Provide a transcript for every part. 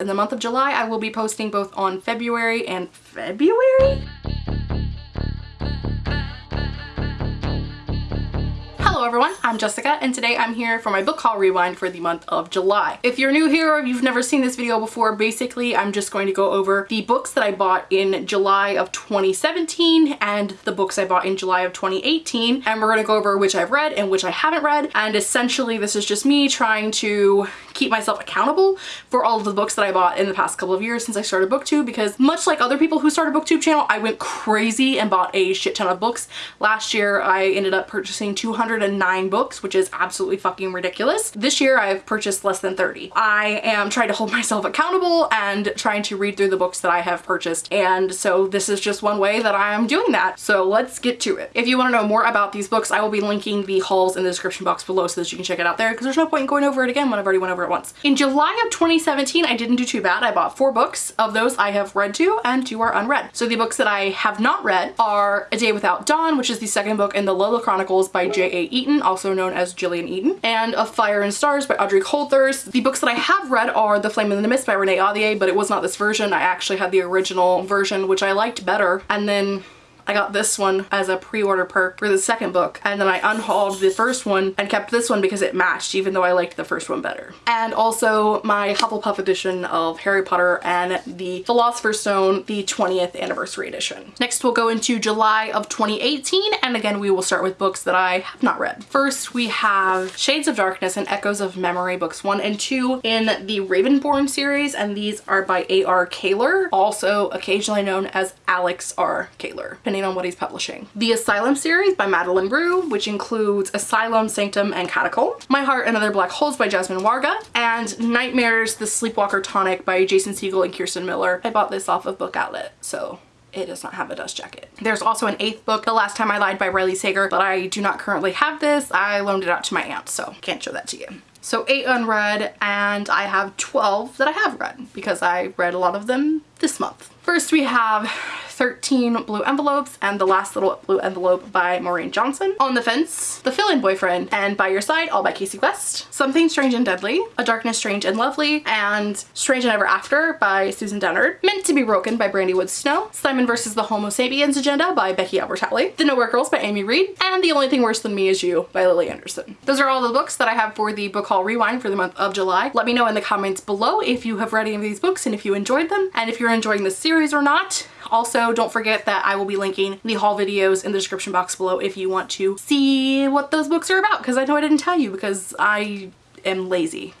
In the month of July, I will be posting both on February and February? Hello everyone, I'm Jessica and today I'm here for my book haul rewind for the month of July. If you're new here or you've never seen this video before, basically I'm just going to go over the books that I bought in July of 2017 and the books I bought in July of 2018 and we're going to go over which I've read and which I haven't read and essentially this is just me trying to keep myself accountable for all of the books that I bought in the past couple of years since I started booktube because much like other people who started booktube channel I went crazy and bought a shit ton of books. Last year I ended up purchasing 200 nine books, which is absolutely fucking ridiculous. This year I've purchased less than 30. I am trying to hold myself accountable and trying to read through the books that I have purchased. And so this is just one way that I am doing that. So let's get to it. If you want to know more about these books, I will be linking the hauls in the description box below so that you can check it out there because there's no point in going over it again when I've already went over it once. In July of 2017, I didn't do too bad. I bought four books. Of those I have read two and two are unread. So the books that I have not read are A Day Without Dawn, which is the second book in the Lola Chronicles by J.A. Eaton, also known as Gillian Eden, and Of Fire and Stars by Audrey Coulthurst. The books that I have read are The Flame in the Mist by Renee Ahdieh, but it was not this version. I actually had the original version, which I liked better. And then I got this one as a pre-order perk for the second book and then I unhauled the first one and kept this one because it matched even though I liked the first one better. And also my Hufflepuff edition of Harry Potter and the Philosopher's Stone, the 20th anniversary edition. Next we'll go into July of 2018 and again we will start with books that I have not read. First we have Shades of Darkness and Echoes of Memory books 1 and 2 in the Ravenborn series and these are by A.R. Kahler, also occasionally known as Alex R. Kahler depending on what he's publishing. The Asylum series by Madeleine Roux, which includes Asylum, Sanctum, and Catacomb. My Heart and Other Black Holes by Jasmine Warga. And Nightmares, The Sleepwalker Tonic by Jason Segel and Kirsten Miller. I bought this off of Book Outlet, so it does not have a dust jacket. There's also an eighth book, The Last Time I Lied by Riley Sager, but I do not currently have this. I loaned it out to my aunt, so can't show that to you. So eight unread and I have 12 that I have read because I read a lot of them this month. First we have 13 Blue Envelopes and The Last Little Blue Envelope by Maureen Johnson. On the Fence, The Fill-In Boyfriend, and By Your Side, all by Kasie West. Something Strange and Deadly, A Darkness Strange and Lovely, and Strange and Ever After by Susan Dennard. Meant to be Broken by Brandy Woods Snow. Simon vs. the Homo Sapiens Agenda by Becky Albertalli. The Nowhere Girls by Amy Reed. And The Only Thing Worse Than Me Is You by Lily Anderson. Those are all the books that I have for the book haul rewind for the month of July. Let me know in the comments below if you have read any of these books and if you enjoyed them and if you're enjoying this series or not. Also, don't forget that I will be linking the haul videos in the description box below if you want to see what those books are about because I know I didn't tell you because I am lazy.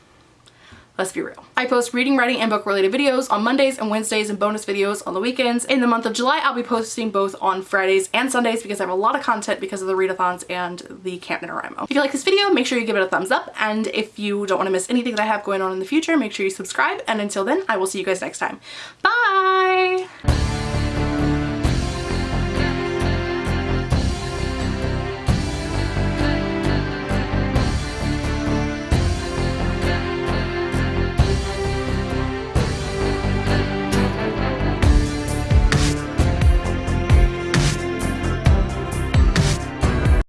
Let's be real. I post reading, writing, and book related videos on Mondays and Wednesdays and bonus videos on the weekends. In the month of July, I'll be posting both on Fridays and Sundays because I have a lot of content because of the readathons and the Camp NaNoWriMo. If you like this video, make sure you give it a thumbs up. And if you don't want to miss anything that I have going on in the future, make sure you subscribe. And until then, I will see you guys next time. Bye!